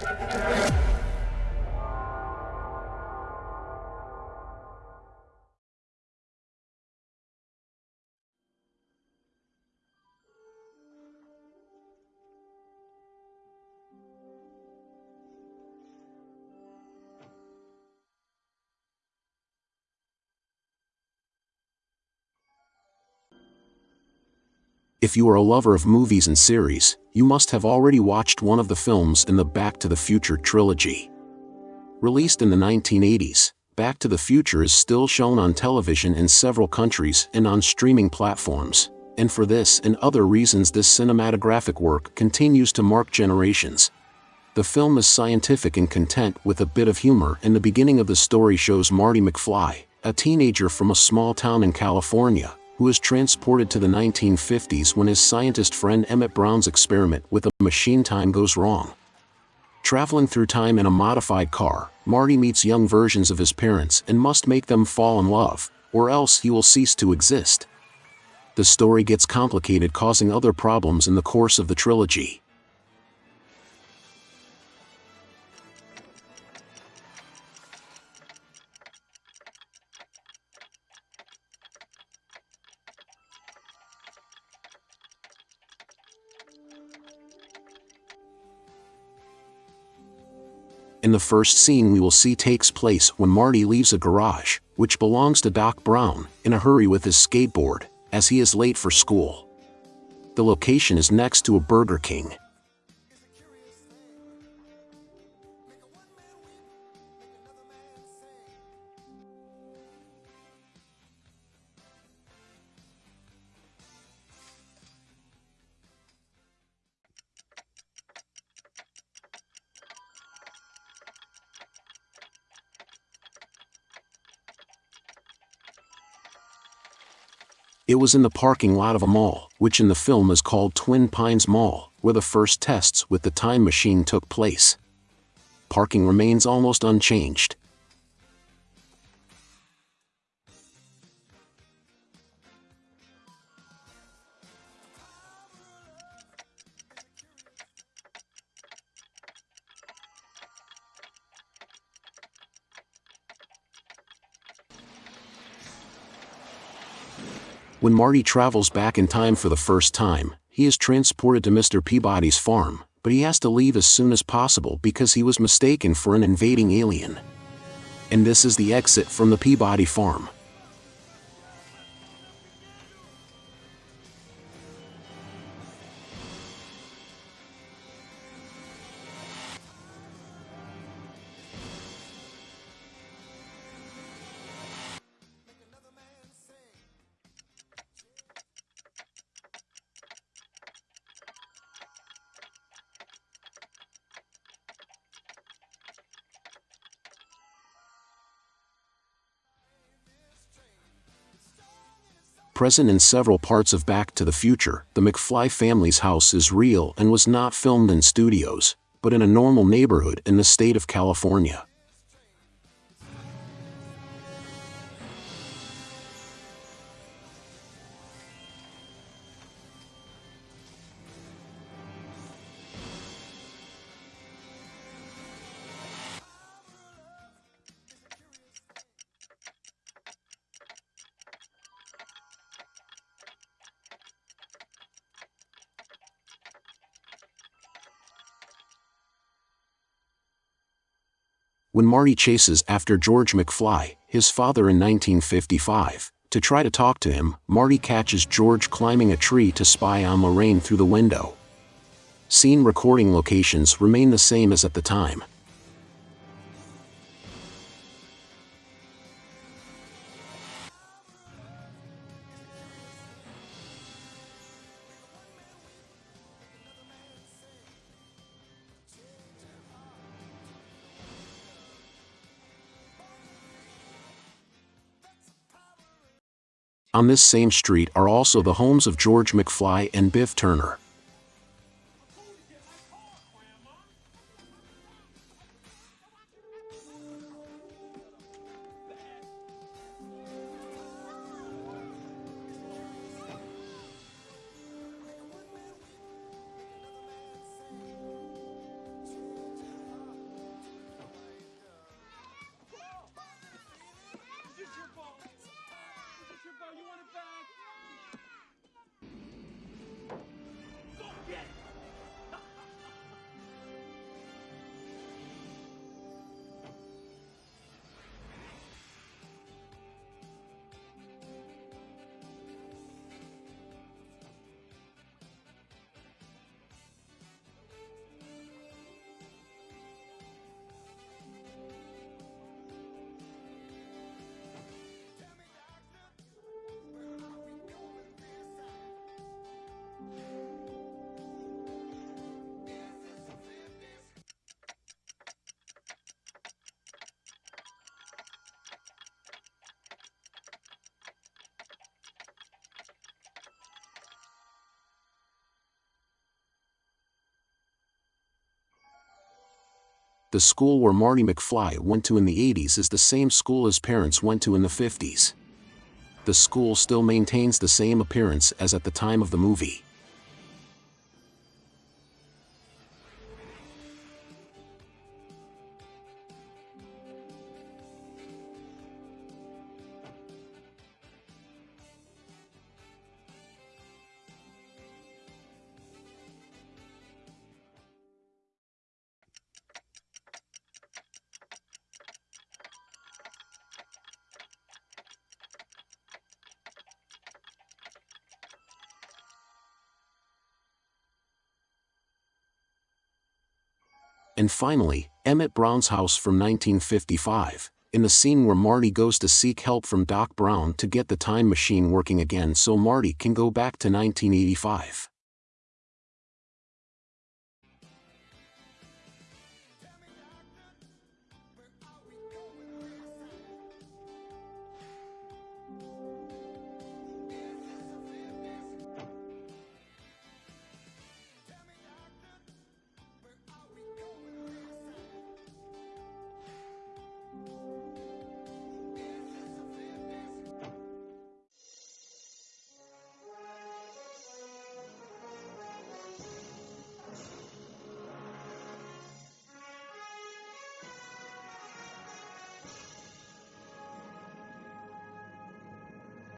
Thank you. If you are a lover of movies and series, you must have already watched one of the films in the Back to the Future trilogy. Released in the 1980s, Back to the Future is still shown on television in several countries and on streaming platforms, and for this and other reasons this cinematographic work continues to mark generations. The film is scientific and content with a bit of humor and the beginning of the story shows Marty McFly, a teenager from a small town in California, who is transported to the 1950s when his scientist friend Emmett Brown's experiment with a machine time goes wrong. Traveling through time in a modified car, Marty meets young versions of his parents and must make them fall in love, or else he will cease to exist. The story gets complicated causing other problems in the course of the trilogy. In the first scene we will see takes place when Marty leaves a garage, which belongs to Doc Brown, in a hurry with his skateboard, as he is late for school. The location is next to a Burger King. It was in the parking lot of a mall, which in the film is called Twin Pines Mall, where the first tests with the time machine took place. Parking remains almost unchanged. When Marty travels back in time for the first time, he is transported to Mr. Peabody's farm, but he has to leave as soon as possible because he was mistaken for an invading alien. And this is the exit from the Peabody farm. Present in several parts of Back to the Future, the McFly family's house is real and was not filmed in studios, but in a normal neighborhood in the state of California. When Marty chases after George McFly, his father in 1955. To try to talk to him, Marty catches George climbing a tree to spy on Lorraine through the window. Scene recording locations remain the same as at the time. On this same street are also the homes of George McFly and Biff Tannen. The school where Marty McFly went to in the 80s is the same school his parents went to in the 50s. The school still maintains the same appearance as at the time of the movie. And finally, Emmett Brown's house from 1955, in the scene where Marty goes to seek help from Doc Brown to get the time machine working again so Marty can go back to 1985.